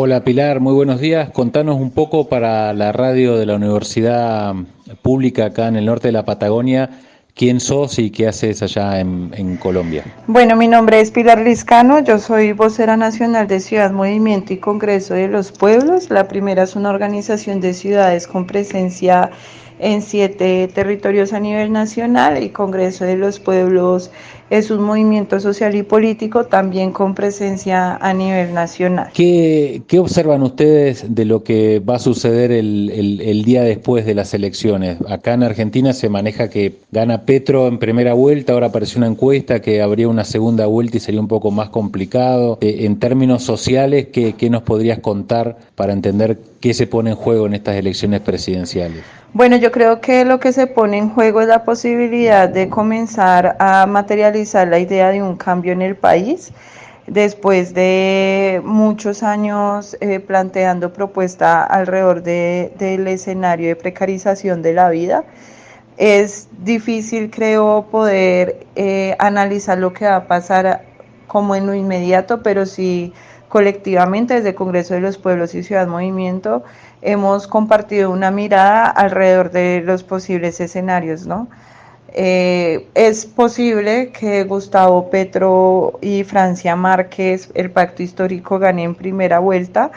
Hola Pilar, muy buenos días. Contanos un poco para la radio de la Universidad Pública acá en el norte de la Patagonia, quién sos y qué haces allá en, Colombia. Bueno, mi nombre es Pilar Liscano, yo soy vocera nacional de Ciudad Movimiento y Congreso de los Pueblos. La primera es una organización de ciudades con presencia en siete territorios a nivel nacional y Congreso de los Pueblos es un movimiento social y político también con presencia a nivel nacional. ¿Qué, qué observan ustedes de lo que va a suceder el, el, día después de las elecciones? Acá en Argentina se maneja que gana Petro en primera vuelta, ahora apareció una encuesta que habría una segunda vuelta y sería un poco más complicado. Eh, en términos sociales, ¿qué, ¿qué nos podrías contar para entender qué se pone en juego en estas elecciones presidenciales? Bueno, yo creo que lo que se pone en juego es la posibilidad de comenzar a materializar la idea de un cambio en el país después de muchos años eh, planteando propuesta alrededor del escenario de precarización de la vida. Es difícil, creo, poder eh, analizar lo que va a pasar como en lo inmediato, pero sí colectivamente desde Congreso de los Pueblos y Ciudad Movimiento hemos compartido una mirada alrededor de los posibles escenarios, ¿no? Eh, es posible que Gustavo Petro y Francia Márquez, el pacto histórico, gane en primera vuelta.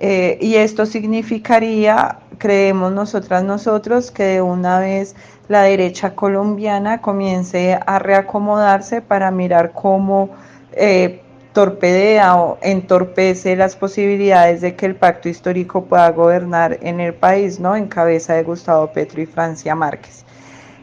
Eh, y esto significaría, creemos nosotras nosotros, que de una vez la derecha colombiana comience a reacomodarse para mirar cómo eh, torpedea o entorpece las posibilidades de que el pacto histórico pueda gobernar en el país, ¿no? En cabeza de Gustavo Petro y Francia Márquez.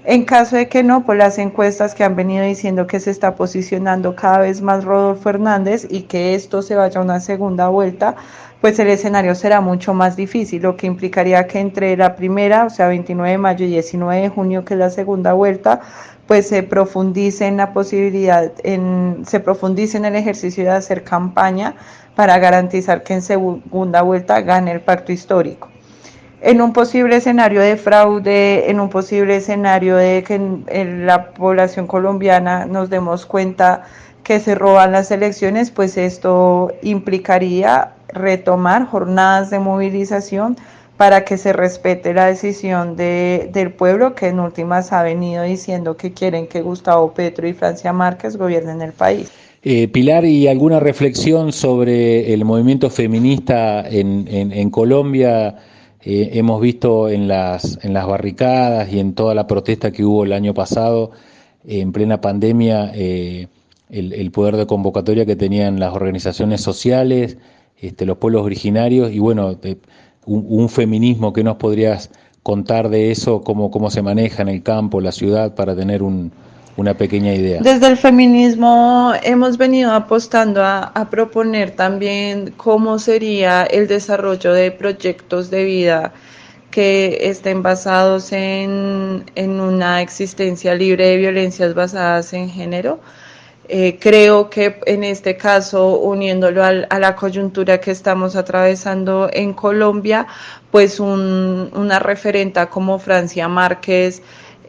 En caso de que no, pues las encuestas que han venido diciendo que se está posicionando cada vez más Rodolfo Hernández y que esto se vaya a una segunda vuelta, pues el escenario será mucho más difícil, lo que implicaría que entre la primera, o sea, 29 de mayo y 19 de junio, que es la segunda vuelta, pues se profundice en la posibilidad, en, se profundice en el ejercicio de hacer campaña para garantizar que en segunda vuelta gane el pacto histórico. En un posible escenario de fraude, en un posible escenario de que en la población colombiana nos demos cuenta que se roban las elecciones, pues esto implicaría retomar jornadas de movilización para que se respete la decisión de, del pueblo que en últimas ha venido diciendo que quieren que Gustavo Petro y Francia Márquez gobiernen el país. Eh, Pilar, ¿y alguna reflexión sobre el movimiento feminista en, en, Colombia? Eh, hemos visto en las, en las barricadas y en toda la protesta que hubo el año pasado, en plena pandemia, eh, el, el, poder de convocatoria que tenían las organizaciones sociales, este, los pueblos originarios y bueno, un, feminismo que nos podrías contar de eso, cómo, cómo se maneja en el campo, la ciudad, para tener una pequeña idea. Desde el feminismo hemos venido apostando a, proponer también cómo sería el desarrollo de proyectos de vida que estén basados en, en una existencia libre de violencias basadas en género eh, creo que en este caso, uniéndolo a la coyuntura que estamos atravesando en Colombia, pues una referenta como Francia Márquez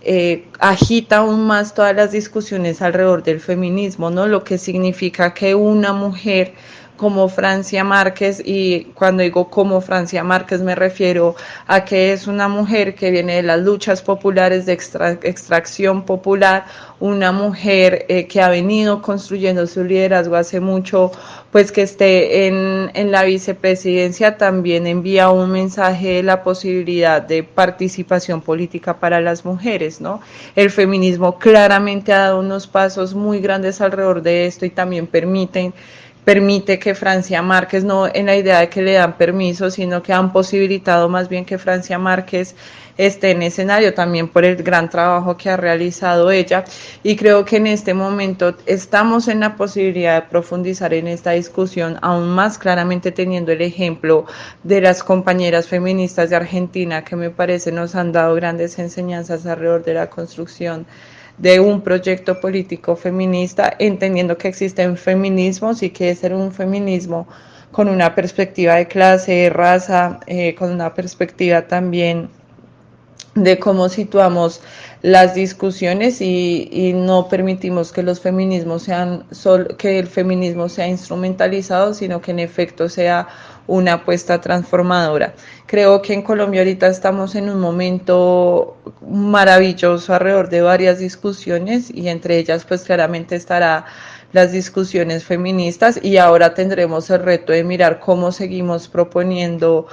eh, agita aún más todas las discusiones alrededor del feminismo, ¿no? Lo que significa que una mujer como Francia Márquez y cuando digo como Francia Márquez me refiero a que es una mujer que viene de las luchas populares de extracción popular, una mujer eh, que ha venido construyendo su liderazgo hace mucho, pues que esté en, en la vicepresidencia también envía un mensaje de la posibilidad de participación política para las mujeres, ¿no? El feminismo claramente ha dado unos pasos muy grandes alrededor de esto y también permiten permite que Francia Márquez, no en la idea de que le dan permiso, sino que han posibilitado más bien que Francia Márquez esté en escenario también por el gran trabajo que ha realizado ella. Y creo que en este momento estamos en la posibilidad de profundizar en esta discusión aún más claramente teniendo el ejemplo de las compañeras feministas de Argentina que me parece nos han dado grandes enseñanzas alrededor de la construcción de un proyecto político feminista, entendiendo que existen feminismos y que ser un feminismo con una perspectiva de clase, raza, eh, con una perspectiva también de cómo situamos las discusiones y, y, no permitimos que los feminismos sean sol, que el feminismo sea instrumentalizado, sino que en efecto sea una apuesta transformadora. Creo que en Colombia ahorita estamos en un momento maravilloso alrededor de varias discusiones y entre ellas pues claramente estará las discusiones feministas y ahora tendremos el reto de mirar cómo seguimos proponiendo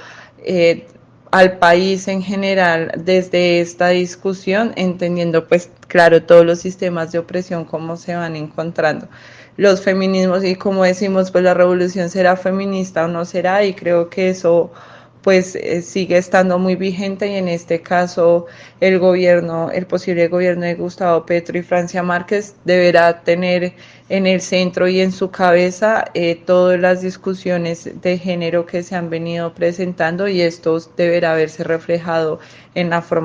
eh, al país en general desde esta discusión, entendiendo pues claro todos los sistemas de opresión, cómo se van encontrando. Los feminismos y como decimos, pues la revolución será feminista o no será y creo que eso pues eh, sigue estando muy vigente y en este caso el gobierno, el posible gobierno de Gustavo Petro y Francia Márquez deberá tener en el centro y en su cabeza eh, todas las discusiones de género que se han venido presentando y esto deberá verse reflejado en la forma